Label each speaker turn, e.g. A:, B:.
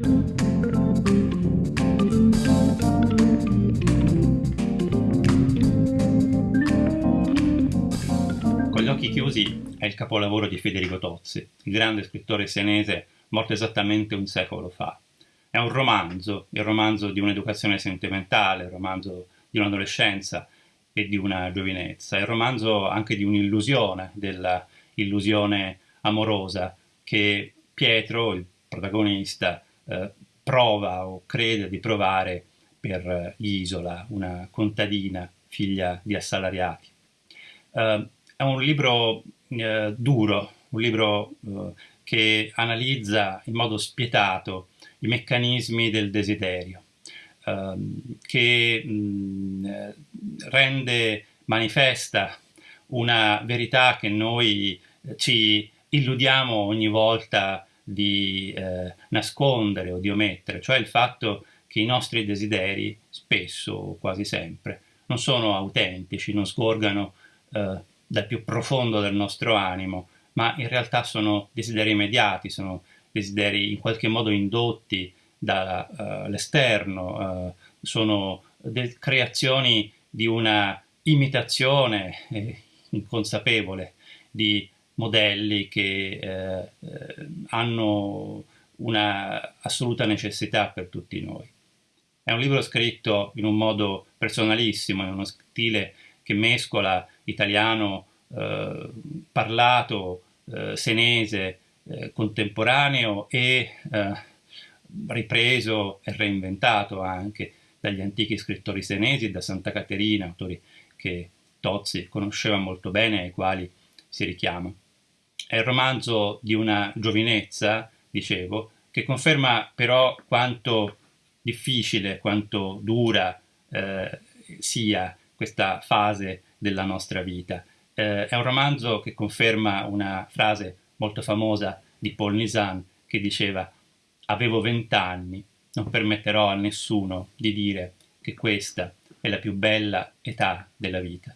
A: Con gli occhi chiusi è il capolavoro di Federico Tozzi, il grande scrittore senese morto esattamente un secolo fa. È un romanzo, il romanzo di un'educazione sentimentale, il romanzo di un'adolescenza e di una giovinezza, il romanzo anche di un'illusione, dell'illusione amorosa che Pietro, il protagonista, eh, prova o crede di provare per Isola, una contadina figlia di assalariati. Uh, è un libro uh, duro, un libro uh, che analizza in modo spietato i meccanismi del desiderio, ehm, che mh, mm, rende manifesta una verità che noi ci illudiamo ogni volta di eh, nascondere o di omettere, cioè il fatto che i nostri desideri, spesso o quasi sempre, non sono autentici, non scorgano eh, dal più profondo del nostro animo, ma in realtà sono desideri immediati, sono desideri in qualche modo indotti dall'esterno, uh, uh, sono creazioni di una imitazione eh, inconsapevole di modelli che eh, hanno una assoluta necessità per tutti noi. È un libro scritto in un modo personalissimo, in uno stile che mescola italiano eh, parlato, eh, senese, eh, contemporaneo e eh, ripreso e reinventato anche dagli antichi scrittori senesi, da Santa Caterina, autori che Tozzi conosceva molto bene e ai quali si richiama. È il romanzo di una giovinezza, dicevo, che conferma però quanto difficile, quanto dura eh, sia questa fase della nostra vita. Eh, è un romanzo che conferma una frase molto famosa di Paul Nizan che diceva avevo vent'anni, non permetterò a nessuno di dire che questa è la più bella età della vita.